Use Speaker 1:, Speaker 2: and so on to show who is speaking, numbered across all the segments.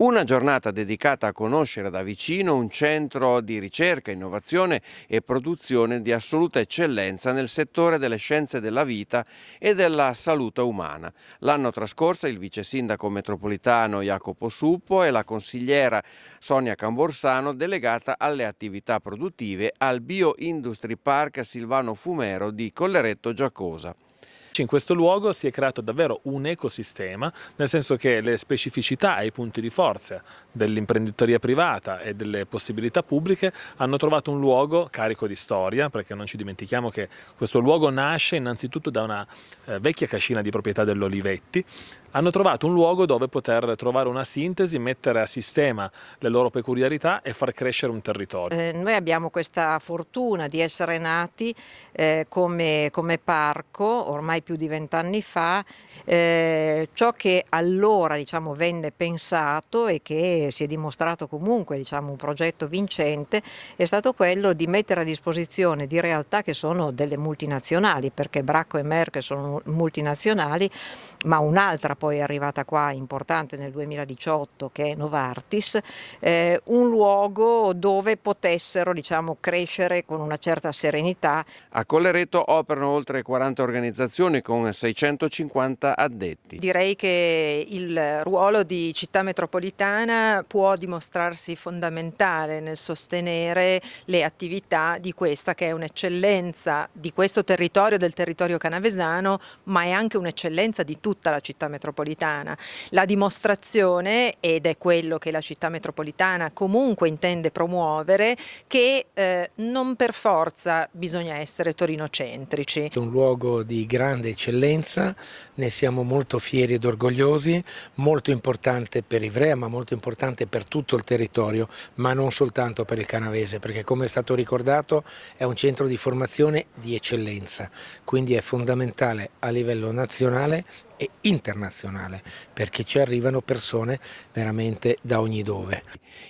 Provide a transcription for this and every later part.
Speaker 1: Una giornata dedicata a conoscere da vicino un centro di ricerca, innovazione e produzione di assoluta eccellenza nel settore delle scienze della vita e della salute umana. L'anno trascorso il vice sindaco metropolitano Jacopo Suppo e la consigliera Sonia Camborsano delegata alle attività produttive al Bio Industry Park Silvano Fumero di Colleretto Giacosa.
Speaker 2: In questo luogo si è creato davvero un ecosistema, nel senso che le specificità e i punti di forza dell'imprenditoria privata e delle possibilità pubbliche hanno trovato un luogo carico di storia, perché non ci dimentichiamo che questo luogo nasce innanzitutto da una eh, vecchia cascina di proprietà dell'Olivetti, hanno trovato un luogo dove poter trovare una sintesi, mettere a sistema le loro peculiarità e far crescere un territorio.
Speaker 3: Eh, noi abbiamo questa fortuna di essere nati eh, come, come parco ormai più di vent'anni fa, eh, ciò che allora diciamo, venne pensato e che si è dimostrato comunque diciamo, un progetto vincente è stato quello di mettere a disposizione di realtà che sono delle multinazionali, perché Bracco e Merck sono multinazionali, ma un'altra poi è arrivata qua importante nel 2018 che è Novartis, eh, un luogo dove potessero diciamo, crescere con una certa serenità.
Speaker 1: A Collereto operano oltre 40 organizzazioni con 650 addetti.
Speaker 4: Direi che il ruolo di città metropolitana può dimostrarsi fondamentale nel sostenere le attività di questa che è un'eccellenza di questo territorio, del territorio canavesano, ma è anche un'eccellenza di tutta la città metropolitana. La dimostrazione, ed è quello che la città metropolitana comunque intende promuovere, che eh, non per forza bisogna essere torinocentrici.
Speaker 5: È un luogo di grande eccellenza, ne siamo molto fieri ed orgogliosi, molto importante per Ivrea ma molto importante per tutto il territorio, ma non soltanto per il canavese, perché come è stato ricordato è un centro di formazione di eccellenza, quindi è fondamentale a livello nazionale e internazionale perché ci arrivano persone veramente da ogni dove.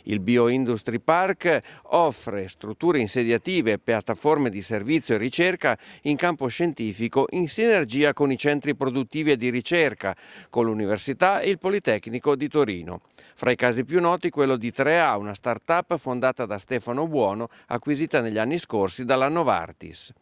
Speaker 1: Il Bioindustry Park offre strutture insediative, piattaforme di servizio e ricerca in campo scientifico in sinergia con i centri produttivi e di ricerca, con l'Università e il Politecnico di Torino. Fra i casi più noti quello di 3A, una start-up fondata da Stefano Buono, acquisita negli anni scorsi dalla Novartis.